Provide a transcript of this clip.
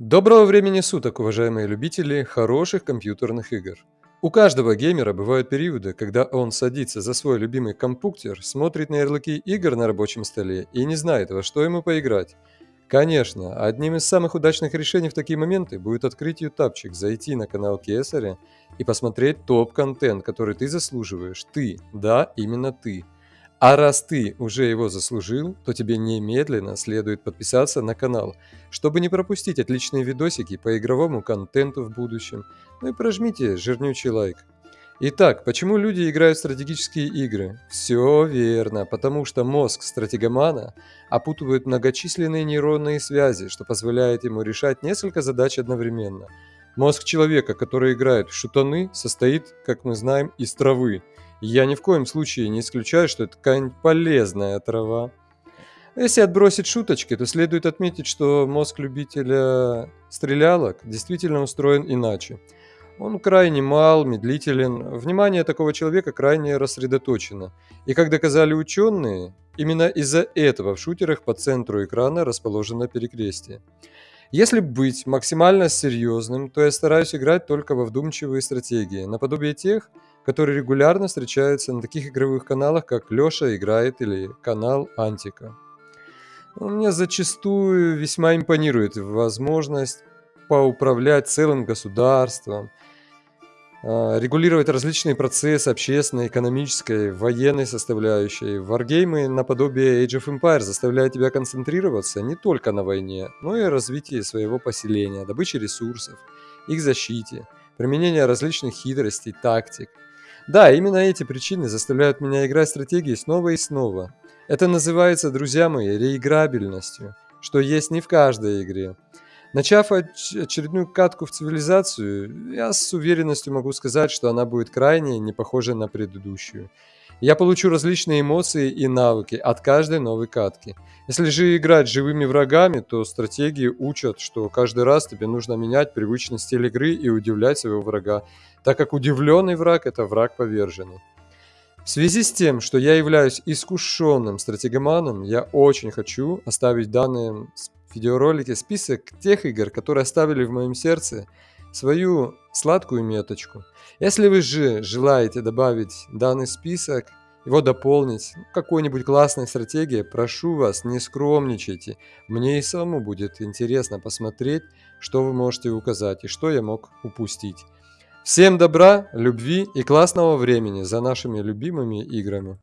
Доброго времени суток, уважаемые любители хороших компьютерных игр. У каждого геймера бывают периоды, когда он садится за свой любимый компьютер, смотрит на ярлыки игр на рабочем столе и не знает, во что ему поиграть. Конечно, одним из самых удачных решений в такие моменты будет открыть ютубчик, зайти на канал Кесаря и посмотреть топ-контент, который ты заслуживаешь. Ты, да, именно ты. А раз ты уже его заслужил, то тебе немедленно следует подписаться на канал, чтобы не пропустить отличные видосики по игровому контенту в будущем. Ну и прожмите жирнючий лайк. Итак, почему люди играют в стратегические игры? Все верно, потому что мозг стратегомана опутывает многочисленные нейронные связи, что позволяет ему решать несколько задач одновременно. Мозг человека, который играет в шутаны, состоит, как мы знаем, из травы – я ни в коем случае не исключаю, что это какая-нибудь полезная трава. Если отбросить шуточки, то следует отметить, что мозг любителя стрелялок действительно устроен иначе. Он крайне мал, медлителен, внимание такого человека крайне рассредоточено. И как доказали ученые, именно из-за этого в шутерах по центру экрана расположено перекрестие. Если быть максимально серьезным, то я стараюсь играть только во вдумчивые стратегии, наподобие тех, которые регулярно встречаются на таких игровых каналах, как Лёша играет или канал Антика. Мне зачастую весьма импонирует возможность поуправлять целым государством, а, регулировать различные процессы общественной, экономической, военной составляющей. Варгеймы наподобие Age of Empires заставляют тебя концентрироваться не только на войне, но и развитии своего поселения, добыче ресурсов, их защите, применение различных хитростей, тактик – да, именно эти причины заставляют меня играть стратегии снова и снова. Это называется, друзья мои, реиграбельностью, что есть не в каждой игре. Начав очередную катку в цивилизацию, я с уверенностью могу сказать, что она будет крайне не похожа на предыдущую. Я получу различные эмоции и навыки от каждой новой катки. Если же играть живыми врагами, то стратегии учат, что каждый раз тебе нужно менять привычный стиль игры и удивлять своего врага, так как удивленный враг – это враг поверженный. В связи с тем, что я являюсь искушенным стратегоманом, я очень хочу оставить в данном видеоролике список тех игр, которые оставили в моем сердце свою сладкую меточку. Если вы же желаете добавить данный список, его дополнить какой-нибудь классной стратегией, прошу вас, не скромничайте. Мне и самому будет интересно посмотреть, что вы можете указать и что я мог упустить. Всем добра, любви и классного времени за нашими любимыми играми.